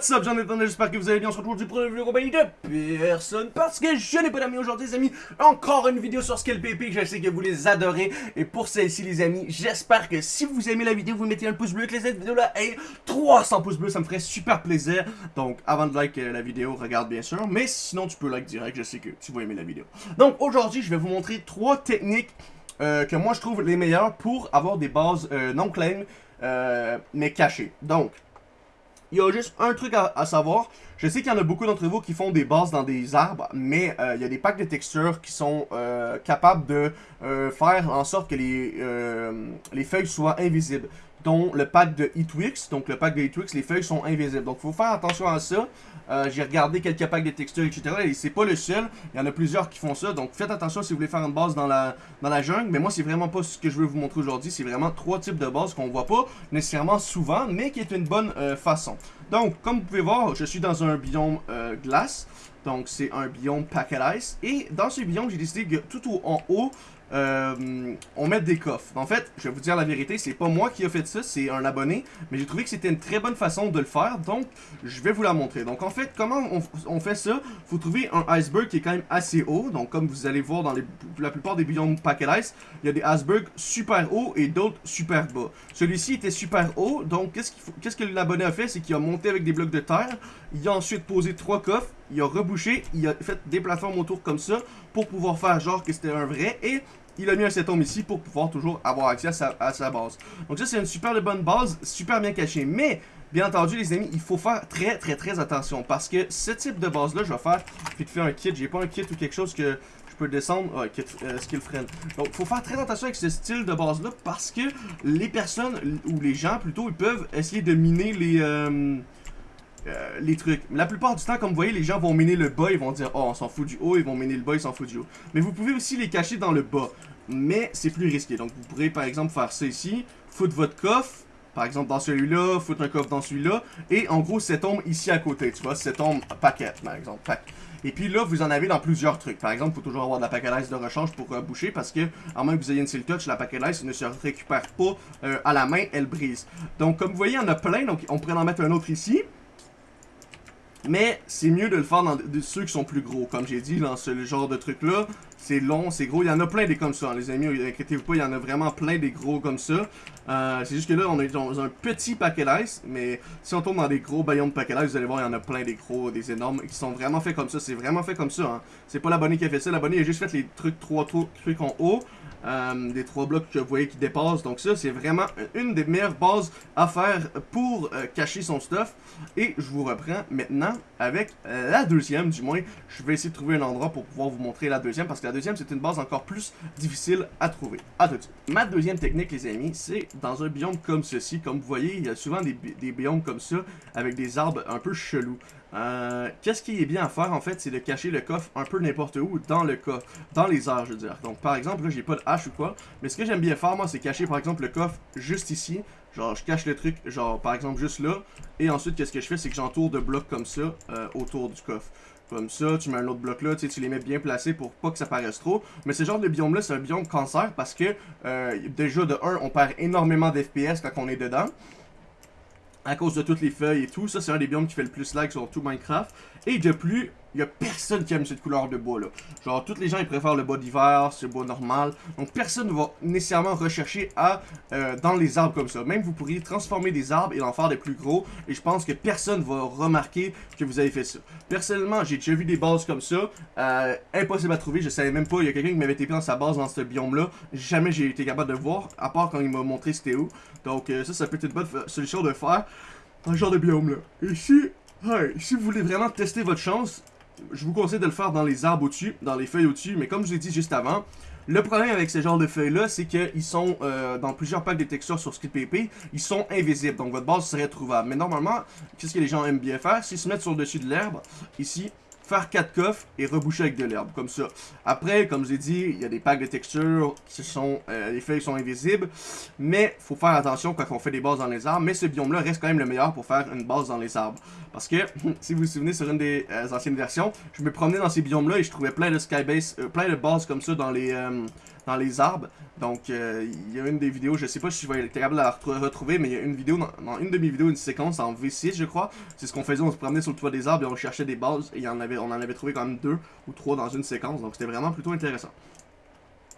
What's up, j'en ai j'espère que vous allez bien. On se retrouve pour une vidéo de personne parce que je n'ai pas d'amis aujourd'hui, les amis. Encore une vidéo sur Skill PP, je sais que vous les adorez. Et pour celle-ci, les amis, j'espère que si vous aimez la vidéo, vous mettez un pouce bleu, que cette vidéo-là ait 300 pouces bleus, ça me ferait super plaisir. Donc, avant de like euh, la vidéo, regarde bien sûr. Mais sinon, tu peux like direct, je sais que tu vas aimer la vidéo. Donc, aujourd'hui, je vais vous montrer trois techniques euh, que moi je trouve les meilleures pour avoir des bases euh, non claim mais cachées. Donc, il y a juste un truc à, savoir. Je sais qu'il y en a beaucoup d'entre vous qui font des bases dans des arbres, mais euh, il y a des packs de textures qui sont euh, capables de euh, faire en sorte que les, les feuilles soient invisibles dont le pack de Hitwix. Donc le pack de Hitwix, les feuilles sont invisibles. Donc il faut faire attention à ça. Euh, j'ai regardé quelques packs de textures, etc. Et c'est pas le seul. Il y en a plusieurs qui font ça. Donc faites attention si vous voulez faire une base dans la, jungle. Mais moi, c'est vraiment pas ce que je veux vous montrer aujourd'hui. C'est vraiment trois types de bases qu'on voit pas nécessairement souvent, mais qui est une bonne euh, façon. Donc, comme vous pouvez voir, je suis dans un biome euh, glace. Donc, c'est un biome packet ice. Et dans ce biome, j'ai décidé que tout en haut, euh, on met des coffres. En fait, je vais vous dire la vérité, c'est pas moi qui a fait ça, c'est un abonné, mais j'ai trouvé que c'était une très bonne façon de le faire, donc je vais vous la montrer. Donc en fait, comment on, fait ça? Faut trouver un iceberg qui est quand même assez haut, donc comme vous allez voir dans la plupart des biomes Packet Ice, il y a des icebergs super hauts et d'autres super bas. Celui-ci était super haut, donc qu'est-ce qu'est-ce que l'abonné a fait? C'est qu'il a monté avec des blocs de terre, il a ensuite posé trois coffres, il a rebouché, il a fait des plateformes autour comme ça pour pouvoir faire genre que c'était un vrai et il a mis un setom ici pour pouvoir toujours avoir accès à sa, base. Donc ça, c'est une super bonne base, super bien cachée. Mais, bien entendu, les amis, il faut faire très, très, très attention. Parce que ce type de base-là, je vais faire vite faire un kit. J'ai pas un kit ou quelque chose que je peux descendre. Ah, kit, euh, skill friend. Donc, il faut faire très attention avec ce style de base-là. Parce que les personnes, ou les gens plutôt, ils peuvent essayer de miner les... Euh, euh, les trucs. La plupart du temps, comme vous voyez, les gens vont miner le bas, ils vont dire « Oh, on s'en fout du haut », ils vont miner le bas, ils s'en foutent du haut. Mais vous pouvez aussi les cacher dans le bas, mais c'est plus risqué. Donc vous pourrez par exemple faire ça ici, foutre votre coffre, par exemple dans celui-là, foutre un coffre dans celui-là, et en gros cette ombre ici à côté, tu vois, cette ombre paquet par exemple, pack. Et puis là, vous en avez dans plusieurs trucs. Par exemple, il faut toujours avoir de la paquet de rechange pour euh, boucher parce que, à moins que vous ayez une seal touch, la paquet ne se récupère pas euh, à la main, elle brise. Donc, comme vous voyez, il y en a plein. Donc, on pourrait en mettre un autre ici. Mais c'est mieux de le faire dans ceux qui sont plus gros. Comme j'ai dit, dans ce genre de truc-là, c'est long, c'est gros. Il y en a plein des comme ça, hein, les amis. Inquiétez-vous pas, il y en a vraiment plein des gros comme ça. Euh, c'est juste que là, on est dans un petit paquet d'ice. Mais si on tombe dans des gros baillons de paquet d'ice, vous allez voir, il y en a plein des gros, des énormes, qui sont vraiment faits comme ça. C'est vraiment fait comme ça. Hein. C'est pas l'abonné qui a fait ça. L'abonné a juste fait les trucs, trois trucs en haut. Euh, des trois blocs que vous voyez qui dépassent. Donc ça, c'est vraiment une des meilleures bases à faire pour euh, cacher son stuff. Et je vous reprends maintenant avec euh, la deuxième, du moins. Je vais essayer de trouver un endroit pour pouvoir vous montrer la deuxième, parce que la deuxième, c'est une base encore plus difficile à trouver. À tout de suite. Ma deuxième technique, les amis, c'est dans un biome comme ceci. Comme vous voyez, il y a souvent des, des biomes comme ça, avec des arbres un peu chelous. Euh, Qu'est-ce qui est bien à faire en fait, c'est de cacher le coffre un peu n'importe où dans le coffre, dans les airs je veux dire. Donc par exemple, là j'ai pas de hache ou quoi, mais ce que j'aime bien faire moi c'est cacher par exemple le coffre juste ici. Genre je cache le truc genre par exemple juste là, et ensuite qu'est-ce que je fais c'est que j'entoure de blocs comme ça euh, autour du coffre. Comme ça, tu mets un autre bloc là, tu, les mets bien placés pour pas que ça paraisse trop. Mais ce genre de biome là, c'est un biome cancer parce que euh, déjà de 1, on perd énormément d'FPS quand on est dedans à cause de toutes les feuilles et tout. Ça, c'est un des biomes qui fait le plus lag sur tout Minecraft. Et de plus, il y a personne qui aime cette couleur de bois là. Genre, tous les gens ils préfèrent le bois d'hiver, ce bois normal. Donc, personne ne va nécessairement rechercher à euh, dans les arbres comme ça. Même vous pourriez transformer des arbres et en faire des plus gros. Et je pense que personne va remarquer que vous avez fait ça. Personnellement, j'ai déjà vu des bases comme ça. Euh, impossible à trouver. Je savais même pas. Il y a quelqu'un qui m'avait été dans sa base dans ce biome là. Jamais j'ai été capable de voir. À part quand il m'a montré c'était où. Donc, euh, ça, ça peut être une bonne solution de faire un genre de biome là. Ici, si vous voulez vraiment tester votre chance, je vous conseille de le faire dans les arbres au-dessus, dans les feuilles au-dessus, mais comme je l'ai dit juste avant, le problème avec ce genre de feuilles-là, c'est qu'ils sont euh, dans plusieurs packs de textures sur PP, ils sont invisibles, donc votre base serait trouvable. Mais normalement, qu'est-ce que les gens aiment bien faire S'ils se mettent sur le dessus de l'herbe, ici, faire 4 coffres et reboucher avec de l'herbe, comme ça. Après, comme je l'ai dit, il y a des packs de textures qui sont, euh, les feuilles sont invisibles, mais faut faire attention quand on fait des bases dans les arbres, mais ce biome-là reste quand même le meilleur pour faire une base dans les arbres. Parce que, si vous vous souvenez, sur une des euh, anciennes versions, je me promenais dans ces biomes-là et je trouvais plein de skybase, euh, plein de bases comme ça dans les, dans les arbres. Donc, il y a une des vidéos, je sais pas si je vais être capable de la retrouver, mais il y a une vidéo, dans, une de mes vidéos, une séquence en V6, je crois. C'est ce qu'on faisait, on se promenait sur le toit des arbres et on cherchait des bases, et il y en avait, on en avait trouvé quand même deux ou trois dans une séquence, donc c'était vraiment plutôt intéressant.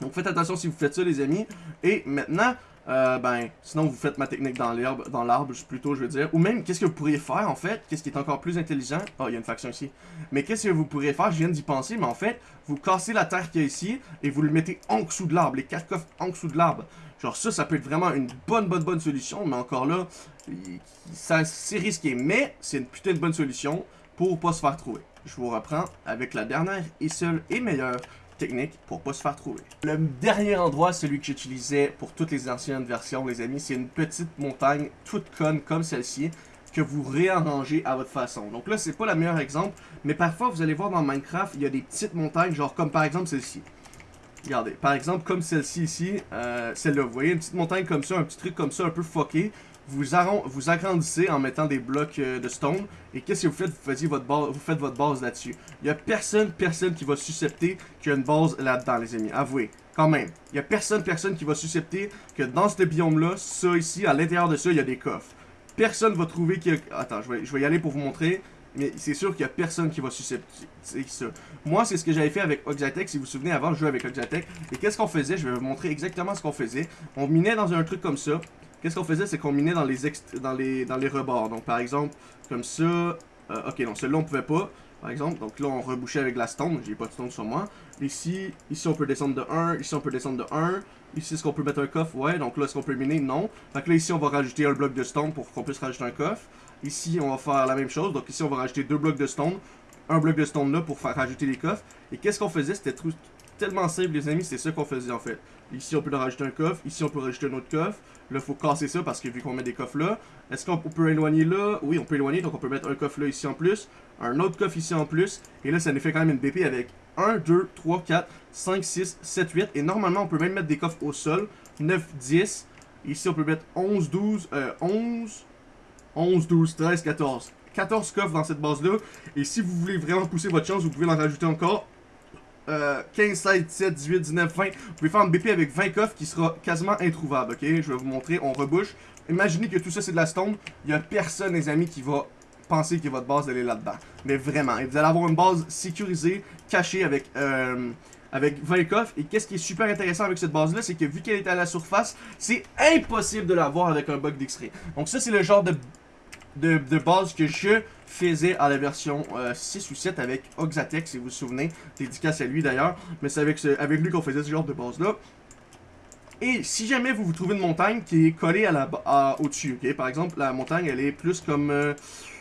Donc faites attention si vous faites ça les amis. Et maintenant, euh, ben, sinon vous faites ma technique dans l'herbe, dans l'arbre plutôt je veux dire. Ou même, qu'est-ce que vous pourriez faire en fait, qu'est-ce qui est encore plus intelligent? Oh, il y a une faction ici. Mais qu'est-ce que vous pourriez faire, je viens d'y penser, mais en fait, vous cassez la terre qu'il y a ici et vous le mettez en dessous de l'arbre, les quatre en dessous de l'arbre. Genre ça, ça peut être vraiment une bonne, bonne, bonne solution, mais encore là, c'est risqué. Mais c'est une putain de bonne solution pour pas se faire trouver. Je vous reprends avec la dernière et seule et meilleure technique pour pas se faire trouver. Le dernier endroit, celui que j'utilisais pour toutes les anciennes versions, les amis, c'est une petite montagne toute conne comme celle-ci que vous réarrangez à votre façon. Donc là, c'est pas le meilleur exemple, mais parfois, vous allez voir dans Minecraft, il y a des petites montagnes, genre comme par exemple celle-ci. Regardez, par exemple, comme celle-ci ici, euh, celle-là, vous voyez, une petite montagne comme ça, un petit truc comme ça, un peu fucké vous, vous agrandissez en mettant des blocs euh, de stone. Et qu'est-ce que vous faites? Vous, votre vous faites votre base là-dessus. Il n'y a personne, personne qui va suscepter qu'il y a une base là-dedans, les amis. Avouez, quand même. Il n'y a personne, personne qui va suscepter que dans ce biome-là, ça ici, à l'intérieur de ça, il y a des coffres. Personne va trouver qu'il y a... Attends, je vais, je vais y aller pour vous montrer. Mais c'est sûr qu'il n'y a personne qui va suscepter ça. Moi, c'est ce que j'avais fait avec Oxatec. Si vous vous souvenez, avant, je jouais avec Oxatec. Et qu'est-ce qu'on faisait? Je vais vous montrer exactement ce qu'on faisait. On minait dans un truc comme ça. Qu'est-ce qu'on faisait, c'est qu'on minait dans les, dans, les, dans les rebords. Donc, par exemple, comme ça... Euh, ok, non, celui-là, on pouvait pas, par exemple. Donc là, on rebouchait avec la stone. J'ai pas de stone sur moi. Ici, ici, on peut descendre de 1. Ici, on peut descendre de 1. Ici, est-ce qu'on peut mettre un coffre? Ouais. Donc là, est-ce qu'on peut miner? Non. Donc là, ici, on va rajouter un bloc de stone pour qu'on puisse rajouter un coffre. Ici, on va faire la même chose. Donc ici, on va rajouter deux blocs de stone. Un bloc de stone là pour faire rajouter les coffres. Et qu'est-ce qu'on faisait? C'était tellement simple, les amis. C'est ça qu'on faisait, en fait. Ici, on peut rajouter un coffre. Ici, on peut rajouter un autre coffre. Là, il faut casser ça parce que vu qu'on met des coffres là, est-ce qu'on peut éloigner là? Oui, on peut éloigner, donc on peut mettre un coffre là ici en plus, un autre coffre ici en plus, et là, ça nous fait quand même une BP avec 1, 2, 3, 4, 5, 6, 7, 8, et normalement, on peut même mettre des coffres au sol, 9, 10, ici, on peut mettre 11, 12, euh, 11, 11, 12, 13, 14. 14 coffres dans cette base-là, et si vous voulez vraiment pousser votre chance, vous pouvez en rajouter encore 15, 16, 17, 18, 19, 20. Vous pouvez faire un BP avec 20 coffres qui sera quasiment introuvable, ok? Je vais vous montrer, on rebouche. Imaginez que tout ça c'est de la stone. Il n'y a personne, les amis, qui va penser que votre base elle est là-dedans. Mais vraiment, et vous allez avoir une base sécurisée, cachée avec... Euh, avec 20 coffres. Et qu'est-ce qui est super intéressant avec cette base-là, c'est que vu qu'elle est à la surface, c'est impossible de l'avoir avec un bug d'extrait. Donc ça, c'est le genre de, de, de, base que je faisait à la version 6 euh, ou 7 avec Oxatec, si vous vous souvenez. Dédicace à lui d'ailleurs. Mais c'est avec, avec lui qu'on faisait ce genre de base-là. Et si jamais vous vous trouvez une montagne qui est collée au-dessus? Par exemple, la montagne, elle est plus comme... Euh,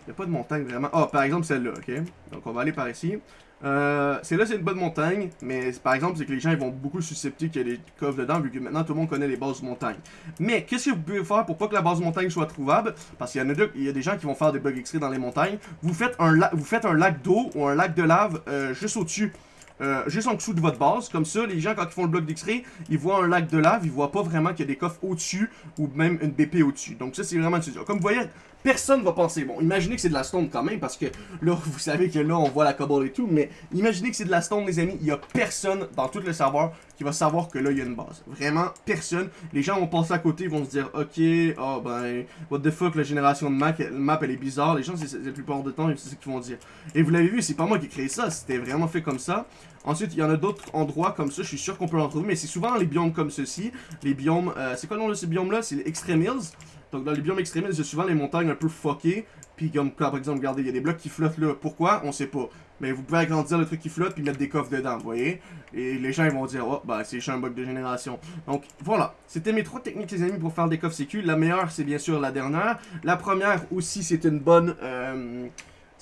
il n'y a pas de montagne vraiment. Ah, par exemple, celle-là, ok? Donc, on va aller par ici. Euh, c'est là, c'est une bonne montagne, mais par exemple, c'est que les gens ils vont beaucoup susceptibles qu'il y ait des coffres dedans, vu que maintenant tout le monde connaît les bases de montagne. Mais qu'est-ce que vous pouvez faire pour pas que la base de montagne soit trouvable? Parce qu'il y a y a des gens qui vont faire des bugs extraits dans les montagnes. Vous faites un, vous faites un lac d'eau ou un lac de lave euh, juste au-dessus. Euh, juste en dessous de votre base, comme ça, les gens quand ils font le bloc d'X-ray, ils voient un lac de lave, ils voient pas vraiment qu'il y a des coffres au-dessus ou même une BP au-dessus. Donc ça c'est vraiment Comme vous voyez, personne va penser. Bon, imaginez que c'est de la stone quand même, parce que là, vous savez que là, on voit la cobble et tout, mais imaginez que c'est de la stone, les amis. Il y a personne dans tout le serveur qui va savoir que là, il y a une base. Vraiment, personne. Les gens vont passer à côté, ils vont se dire, ok, oh ben, what the fuck, la génération de map, map elle est bizarre. Les gens, c'est la plupart du temps, c'est ce qu'ils vont dire. Et vous l'avez vu, c'est pas moi qui ai créé ça, c'était vraiment fait comme ça. Ensuite, il y en a d'autres endroits comme ça, je suis sûr qu'on peut en trouver, mais c'est souvent les biomes comme ceci. Les biomes, euh, c'est quoi le nom de ces biomes-là C'est les Extreme Hills. Donc dans les biomes extrémistes, a souvent les montagnes un peu fuckées. Puis comme par exemple, regardez, il y a des blocs qui flottent là. Pourquoi? On sait pas. Mais vous pouvez agrandir le truc qui flotte puis mettre des coffres dedans, vous voyez? Et les gens ils vont dire, oh bah c'est un bug de génération. Donc voilà, c'était mes trois techniques les amis pour faire des coffres sécu. La meilleure c'est bien sûr la dernière. La première aussi c'est une bonne... Euh,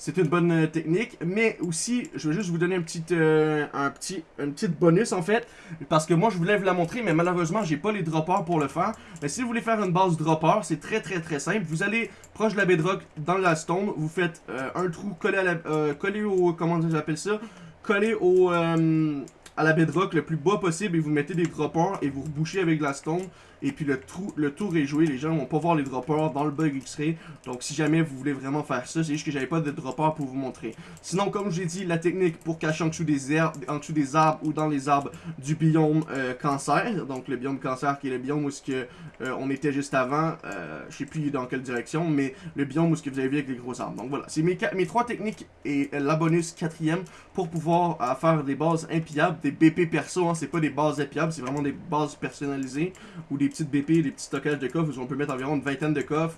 c'est une bonne euh, technique, mais aussi, je vais juste vous donner un petit, euh, bonus en fait, parce que moi je voulais vous la montrer, mais malheureusement j'ai pas les droppers pour le faire. Mais si vous voulez faire une base dropper, c'est très très très simple. Vous allez proche de la bedrock dans la stone, vous faites euh, un trou collé à la, collé au, comment j'appelle ça, collé au à la bedrock le plus bas possible et vous mettez des droppers et vous rebouchez avec la stone et puis le, trou, le tour est joué, les gens vont pas voir les droppers dans le bug X-Ray. Donc si jamais vous voulez vraiment faire ça, c'est juste que j'avais pas de droppers pour vous montrer. Sinon, comme je l'ai dit, la technique pour cacher en dessous des herbes, en dessous des arbres ou dans les arbres du biome euh, cancer, donc le biome cancer qui est le biome où ce que euh, on était juste avant, euh, je sais plus dans quelle direction, mais le biome où ce que vous avez vu avec les gros arbres. Donc voilà, c'est mes, mes trois techniques et la bonus quatrième pour pouvoir faire des bases impiables, des BP perso, hein, c'est pas des bases impiables, c'est vraiment des bases personnalisées ou des petites BP, des petits stockages de coffres où on peut mettre environ une vingtaine de coffres.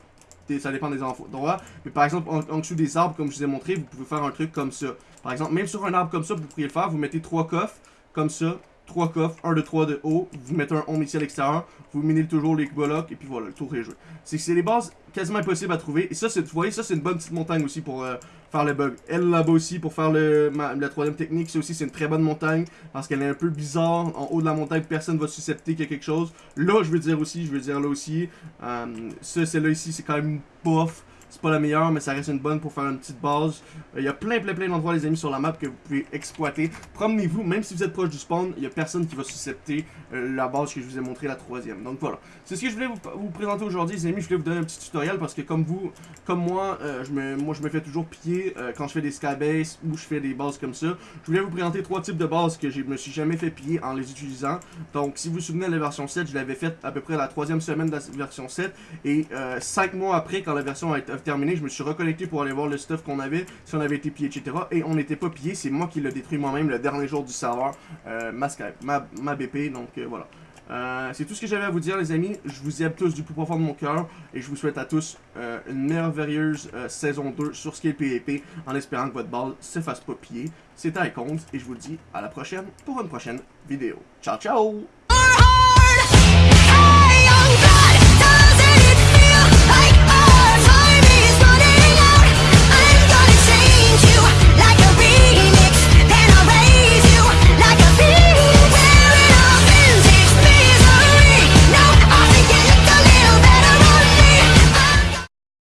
Ça dépend des endroits. Mais par exemple, en, dessous des arbres, comme je vous ai montré, vous pouvez faire un truc comme ça. Par exemple, même sur un arbre comme ça, vous pourriez le faire. Vous mettez trois coffres, comme ça. Trois coffres, un de trois de haut. Vous mettez un home ici à l'extérieur. Vous minez toujours les blocs. Et puis voilà, le tour est joué. C'est que c'est les bases quasiment impossibles à trouver. Et ça, vous voyez, ça c'est une bonne petite montagne aussi pour euh, faire le bug. Elle là-bas aussi pour faire le, la troisième technique, c'est aussi c'est une très bonne montagne parce qu'elle est un peu bizarre. En haut de la montagne, personne va suscepter qu'il y a quelque chose. Là, je veux dire aussi, je veux dire là aussi, euh, ça, celle-là ici, c'est quand même bof. Pas la meilleure, mais ça reste une bonne pour faire une petite base. Euh, il y a plein, plein, plein d'endroits, les amis, sur la map que vous pouvez exploiter. Promenez-vous, même si vous êtes proche du spawn, il y a personne qui va suscepter euh, la base que je vous ai montré, la troisième. Donc voilà. C'est ce que je voulais vous, présenter aujourd'hui, les amis. Je voulais vous donner un petit tutoriel parce que comme vous, comme moi, euh, je me, moi je me fais toujours piller quand je fais des skybase ou je fais des bases comme ça. Je voulais vous présenter trois types de bases que je me suis jamais fait piller en les utilisant. Donc si vous vous souvenez de la version 7, je l'avais fait à peu près la troisième semaine de la version 7. Et 5 mois après, quand la version a été terminé, je me suis reconnecté pour aller voir le stuff qu'on avait, si on avait été pillé, etc. Et on n'était pas pillé, c'est moi qui l'ai détruit moi-même le dernier jour du serveur, euh, ma, ma, ma, BP, donc euh, voilà. Euh, c'est tout ce que j'avais à vous dire les amis, je vous aime tous du plus profond de mon cœur et je vous souhaite à tous une merveilleuse saison 2 sur Scale PvP en espérant que votre balle se fasse pas piller. C'était Icons et je vous dis à la prochaine pour une prochaine vidéo. Ciao ciao